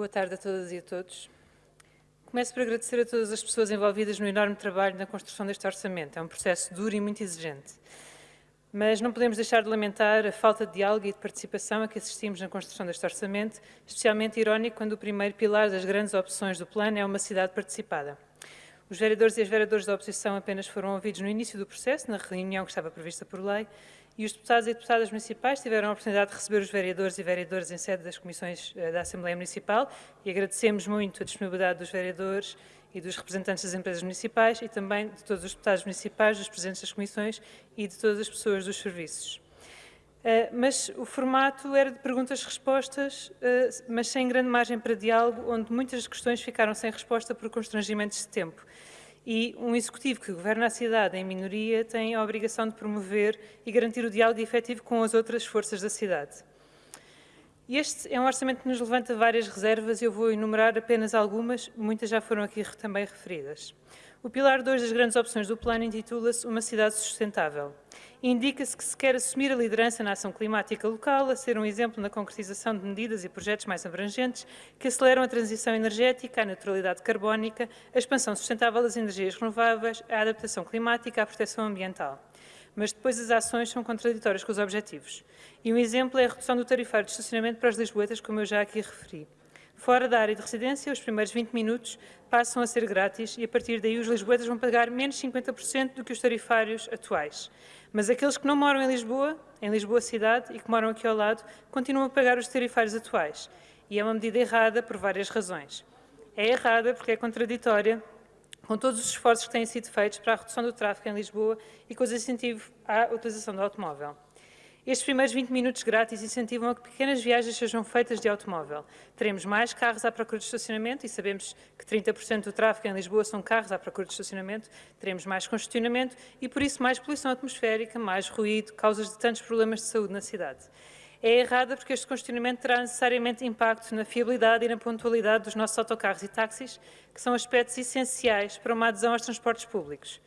Boa tarde a todas e a todos. Começo por agradecer a todas as pessoas envolvidas no enorme trabalho na construção deste orçamento. É um processo duro e muito exigente. Mas não podemos deixar de lamentar a falta de diálogo e de participação a que assistimos na construção deste orçamento, especialmente irónico quando o primeiro pilar das grandes opções do plano é uma cidade participada. Os vereadores e as vereadoras da oposição apenas foram ouvidos no início do processo, na reunião que estava prevista por lei, e os deputados e deputadas municipais tiveram a oportunidade de receber os vereadores e vereadoras em sede das comissões eh, da Assembleia Municipal e agradecemos muito a disponibilidade dos vereadores e dos representantes das empresas municipais e também de todos os deputados municipais, dos presidentes das comissões e de todas as pessoas dos serviços. Uh, mas o formato era de perguntas-respostas, uh, mas sem grande margem para diálogo, onde muitas questões ficaram sem resposta por constrangimentos de tempo e um executivo que governa a cidade em minoria tem a obrigação de promover e garantir o diálogo efetivo com as outras forças da cidade. Este é um orçamento que nos levanta várias reservas e eu vou enumerar apenas algumas, muitas já foram aqui também referidas. O pilar 2 das grandes opções do plano intitula-se Uma cidade sustentável. Indica-se que se quer assumir a liderança na ação climática local, a ser um exemplo na concretização de medidas e projetos mais abrangentes que aceleram a transição energética, a neutralidade carbónica, a expansão sustentável das energias renováveis, a adaptação climática, a proteção ambiental. Mas depois as ações são contraditórias com os objetivos. E um exemplo é a redução do tarifário de estacionamento para as lisboetas, como eu já aqui referi. Fora da área de residência, os primeiros 20 minutos passam a ser grátis e, a partir daí, os lisboetas vão pagar menos 50% do que os tarifários atuais. Mas aqueles que não moram em Lisboa, em Lisboa cidade, e que moram aqui ao lado, continuam a pagar os tarifários atuais. E é uma medida errada por várias razões. É errada porque é contraditória com todos os esforços que têm sido feitos para a redução do tráfego em Lisboa e com os incentivos à utilização do automóvel. Estes primeiros 20 minutos grátis incentivam a que pequenas viagens sejam feitas de automóvel. Teremos mais carros à procura de estacionamento e sabemos que 30% do tráfego em Lisboa são carros à procura de estacionamento. Teremos mais congestionamento e, por isso, mais poluição atmosférica, mais ruído, causas de tantos problemas de saúde na cidade. É errada porque este congestionamento terá necessariamente impacto na fiabilidade e na pontualidade dos nossos autocarros e táxis, que são aspectos essenciais para uma adesão aos transportes públicos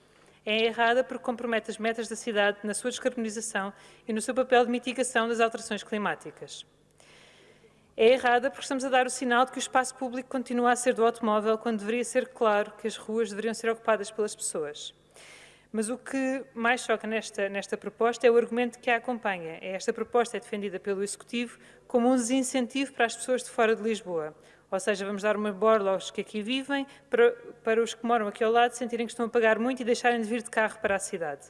é errada porque compromete as metas da cidade na sua descarbonização e no seu papel de mitigação das alterações climáticas. É errada porque estamos a dar o sinal de que o espaço público continua a ser do automóvel quando deveria ser claro que as ruas deveriam ser ocupadas pelas pessoas. Mas o que mais choca nesta, nesta proposta é o argumento que a acompanha. Esta proposta é defendida pelo Executivo como um desincentivo para as pessoas de fora de Lisboa, ou seja, vamos dar uma borla aos que aqui vivem, para, para os que moram aqui ao lado sentirem que estão a pagar muito e deixarem de vir de carro para a cidade.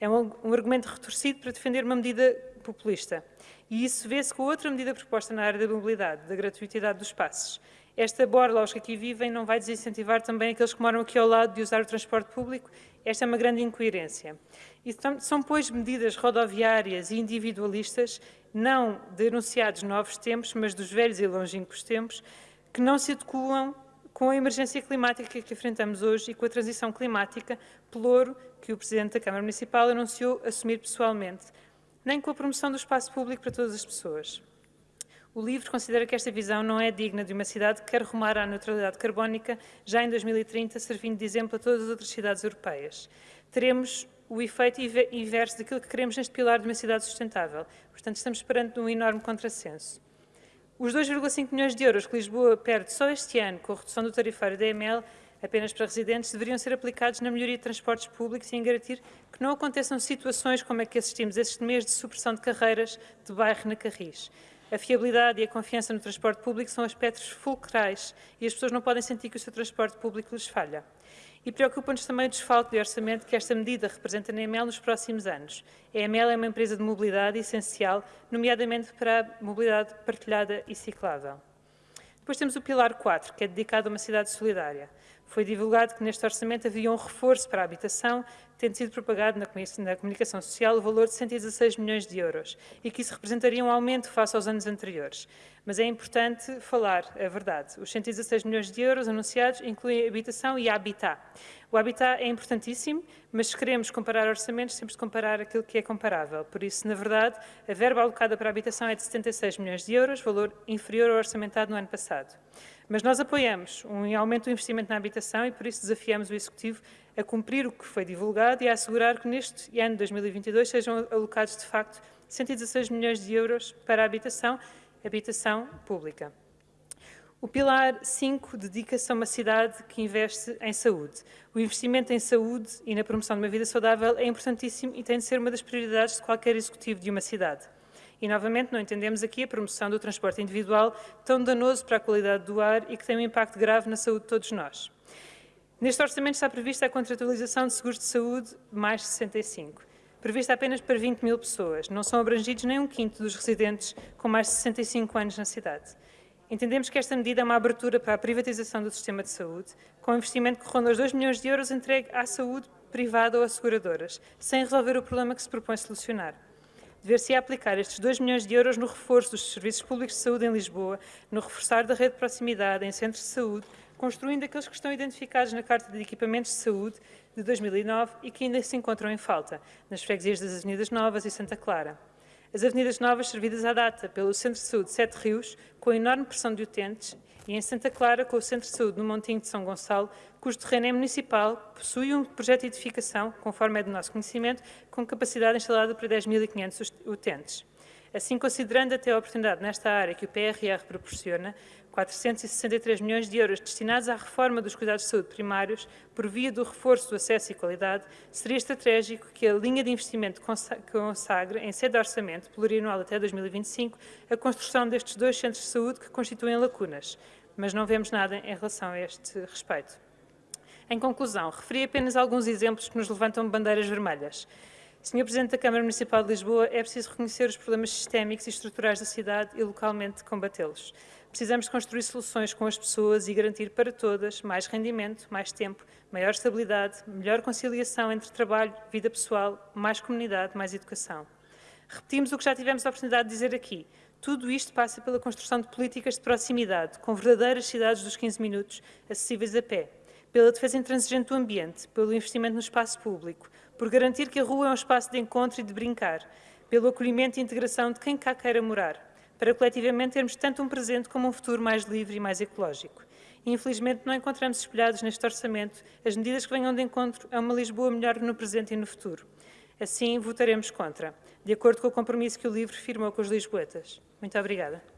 É um, um argumento retorcido para defender uma medida populista. E isso vê-se com outra medida proposta na área da mobilidade, da gratuitidade dos passos. Esta borla aos que aqui vivem não vai desincentivar também aqueles que moram aqui ao lado de usar o transporte público. Esta é uma grande incoerência. E são, pois, medidas rodoviárias e individualistas, não denunciados novos tempos, mas dos velhos e longínquos tempos, que não se adequam com a emergência climática que enfrentamos hoje e com a transição climática, pelouro que o Presidente da Câmara Municipal anunciou assumir pessoalmente, nem com a promoção do espaço público para todas as pessoas. O LIVRE considera que esta visão não é digna de uma cidade que quer rumar à neutralidade carbónica já em 2030, servindo de exemplo a todas as outras cidades europeias. Teremos o efeito inverso daquilo que queremos neste pilar de uma cidade sustentável. Portanto, estamos perante um enorme contrassenso. Os 2,5 milhões de euros que Lisboa perde só este ano com a redução do tarifário da EML apenas para residentes deveriam ser aplicados na melhoria de transportes públicos e em garantir que não aconteçam situações como é que assistimos este mês de supressão de carreiras de bairro na Carris. A fiabilidade e a confiança no transporte público são aspectos fulcrais e as pessoas não podem sentir que o seu transporte público lhes falha. E preocupa-nos também o desfalque de orçamento que esta medida representa na EML nos próximos anos. A EML é uma empresa de mobilidade essencial, nomeadamente para a mobilidade partilhada e ciclável. Depois temos o pilar 4, que é dedicado a uma cidade solidária. Foi divulgado que neste orçamento havia um reforço para a habitação, tendo sido propagado na comunicação social o valor de 116 milhões de euros e que isso representaria um aumento face aos anos anteriores. Mas é importante falar a verdade. Os 116 milhões de euros anunciados incluem habitação e habitat. O habitat é importantíssimo, mas se queremos comparar orçamentos, temos de comparar aquilo que é comparável. Por isso, na verdade, a verba alocada para a habitação é de 76 milhões de euros, valor inferior ao orçamentado no ano passado. Mas nós apoiamos um aumento do investimento na habitação e, por isso, desafiamos o Executivo a cumprir o que foi divulgado e a assegurar que neste ano de 2022 sejam alocados, de facto, 116 milhões de euros para a habitação, habitação pública. O pilar 5 dedica-se a uma cidade que investe em saúde. O investimento em saúde e na promoção de uma vida saudável é importantíssimo e tem de ser uma das prioridades de qualquer executivo de uma cidade. E, novamente, não entendemos aqui a promoção do transporte individual, tão danoso para a qualidade do ar e que tem um impacto grave na saúde de todos nós. Neste orçamento está prevista a contratualização de seguros de saúde mais 65, prevista apenas para 20 mil pessoas. Não são abrangidos nem um quinto dos residentes com mais de 65 anos na cidade. Entendemos que esta medida é uma abertura para a privatização do sistema de saúde, com um investimento que ronda os 2 milhões de euros entregue à saúde privada ou asseguradoras, sem resolver o problema que se propõe solucionar. Dever-se aplicar estes 2 milhões de euros no reforço dos serviços públicos de saúde em Lisboa, no reforçar da rede de proximidade em centros de saúde, construindo aqueles que estão identificados na Carta de Equipamentos de Saúde de 2009 e que ainda se encontram em falta, nas freguesias das Avenidas Novas e Santa Clara. As avenidas novas servidas à data pelo Centro de Saúde Sete Rios, com enorme pressão de utentes, e em Santa Clara, com o Centro de Saúde no Montinho de São Gonçalo, cujo terreno é municipal, possui um projeto de edificação, conforme é do nosso conhecimento, com capacidade instalada para 10.500 utentes. Assim, considerando até a oportunidade nesta área que o PRR proporciona, 463 milhões de euros destinados à reforma dos cuidados de saúde primários, por via do reforço do acesso e qualidade, seria estratégico que a linha de investimento consagre, em sede de orçamento plurianual até 2025, a construção destes dois centros de saúde que constituem lacunas, mas não vemos nada em relação a este respeito. Em conclusão, referi apenas alguns exemplos que nos levantam bandeiras vermelhas. Senhor Presidente da Câmara Municipal de Lisboa, é preciso reconhecer os problemas sistémicos e estruturais da cidade e localmente combatê-los. Precisamos construir soluções com as pessoas e garantir para todas mais rendimento, mais tempo, maior estabilidade, melhor conciliação entre trabalho, vida pessoal, mais comunidade, mais educação. Repetimos o que já tivemos a oportunidade de dizer aqui. Tudo isto passa pela construção de políticas de proximidade, com verdadeiras cidades dos 15 minutos, acessíveis a pé, pela defesa intransigente do ambiente, pelo investimento no espaço público, por garantir que a rua é um espaço de encontro e de brincar, pelo acolhimento e integração de quem cá queira morar, para coletivamente termos tanto um presente como um futuro mais livre e mais ecológico. Infelizmente, não encontramos espelhados neste orçamento as medidas que venham de encontro a uma Lisboa melhor no presente e no futuro. Assim, votaremos contra, de acordo com o compromisso que o LIVRE firmou com os lisboetas. Muito obrigada.